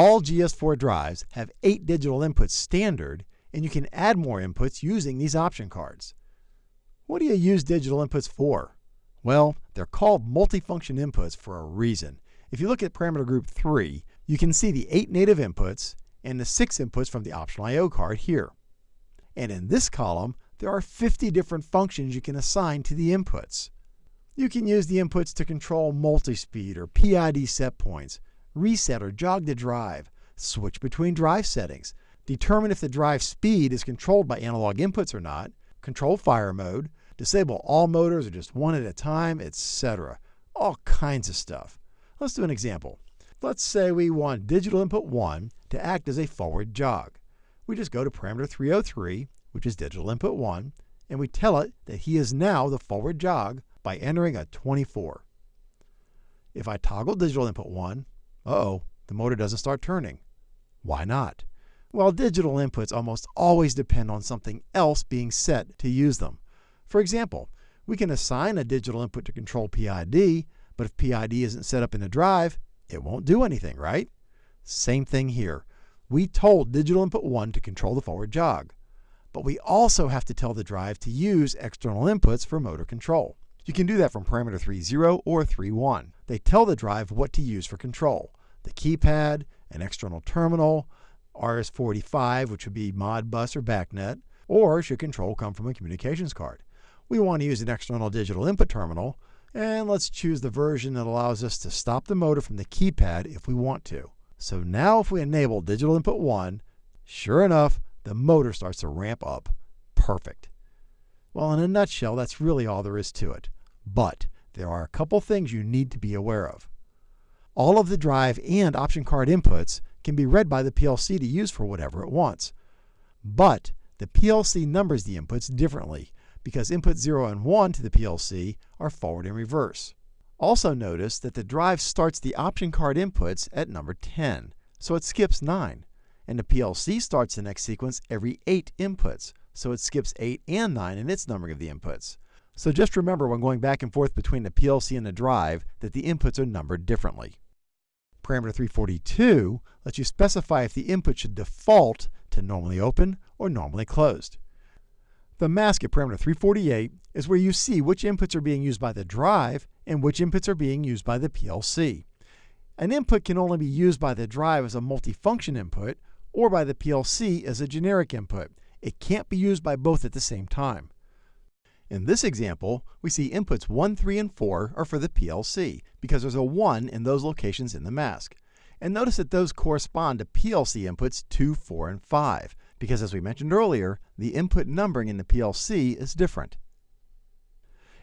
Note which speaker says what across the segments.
Speaker 1: All GS4 drives have 8 digital inputs standard, and you can add more inputs using these option cards. What do you use digital inputs for? Well, they're called multifunction inputs for a reason. If you look at parameter group 3, you can see the 8 native inputs and the 6 inputs from the optional I.O. card here. And in this column, there are 50 different functions you can assign to the inputs. You can use the inputs to control multi-speed or PID set points, reset or jog the drive, switch between drive settings, determine if the drive speed is controlled by analog inputs or not, control fire mode, disable all motors or just one at a time, etc. All kinds of stuff. Let's do an example. Let's say we want digital input 1 to act as a forward jog. We just go to parameter 303, which is digital input 1, and we tell it that he is now the forward jog by entering a 24. If I toggle digital input 1, uh-oh, the motor doesn't start turning. Why not? Well, digital inputs almost always depend on something else being set to use them. For example, we can assign a digital input to control PID, but if PID isn't set up in the drive, it won't do anything, right? Same thing here. We told digital input 1 to control the forward jog, but we also have to tell the drive to use external inputs for motor control. You can do that from parameter 3.0 or 3.1. They tell the drive what to use for control. The keypad, an external terminal, RS-485, which would be Modbus or BACnet, or should control come from a communications card. We want to use an external digital input terminal, and let's choose the version that allows us to stop the motor from the keypad if we want to. So now if we enable digital input 1, sure enough, the motor starts to ramp up. Perfect. Well, in a nutshell, that's really all there is to it. But there are a couple things you need to be aware of. All of the drive and option card inputs can be read by the PLC to use for whatever it wants. But the PLC numbers the inputs differently because input 0 and 1 to the PLC are forward and reverse. Also notice that the drive starts the option card inputs at number 10, so it skips 9. And the PLC starts the next sequence every 8 inputs, so it skips 8 and 9 in its numbering of the inputs. So just remember when going back and forth between the PLC and the drive that the inputs are numbered differently. Parameter 342 lets you specify if the input should default to normally open or normally closed. The mask at parameter 348 is where you see which inputs are being used by the drive and which inputs are being used by the PLC. An input can only be used by the drive as a multifunction input or by the PLC as a generic input. It can't be used by both at the same time. In this example, we see inputs 1, 3, and 4 are for the PLC because there's a 1 in those locations in the mask. And notice that those correspond to PLC inputs 2, 4, and 5 because as we mentioned earlier, the input numbering in the PLC is different.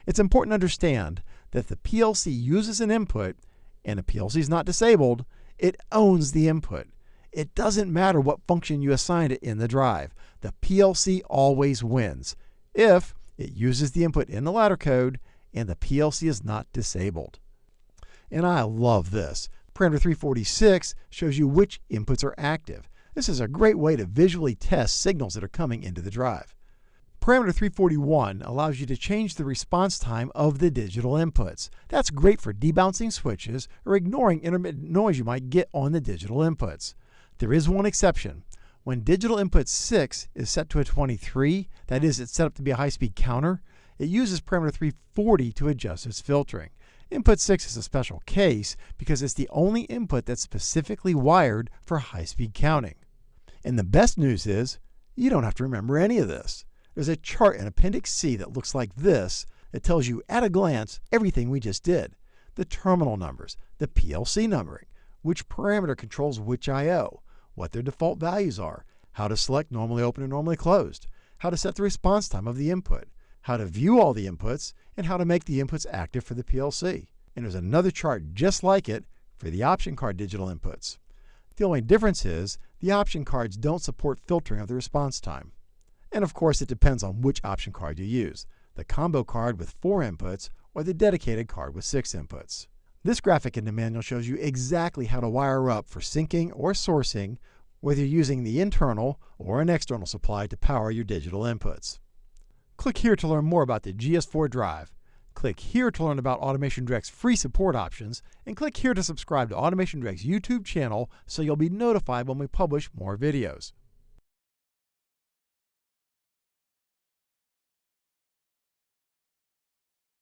Speaker 1: It's important to understand that the PLC uses an input and the PLC is not disabled, it owns the input. It doesn't matter what function you assign it in the drive. The PLC always wins if it uses the input in the ladder code and the PLC is not disabled. And I love this. Parameter 346 shows you which inputs are active. This is a great way to visually test signals that are coming into the drive. Parameter 341 allows you to change the response time of the digital inputs. That's great for debouncing switches or ignoring intermittent noise you might get on the digital inputs. There is one exception. When digital input 6 is set to a 23, that is, it's set up to be a high-speed counter, it uses parameter 340 to adjust its filtering. Input 6 is a special case because it's the only input that's specifically wired for high-speed counting. And the best news is, you don't have to remember any of this. There's a chart in Appendix C that looks like this that tells you at a glance everything we just did. The terminal numbers, the PLC numbering, which parameter controls which I.O., what their default values are, how to select normally open and normally closed, how to set the response time of the input, how to view all the inputs, and how to make the inputs active for the PLC. And there's another chart just like it for the option card digital inputs. The only difference is the option cards don't support filtering of the response time. And of course, it depends on which option card you use, the combo card with four inputs or the dedicated card with six inputs. This graphic in the manual shows you exactly how to wire up for sinking or sourcing, whether you're using the internal or an external supply to power your digital inputs. Click here to learn more about the GS4 drive. Click here to learn about Automation Direct's free support options, and click here to subscribe to Automation Direct's YouTube channel so you'll be notified when we publish more videos.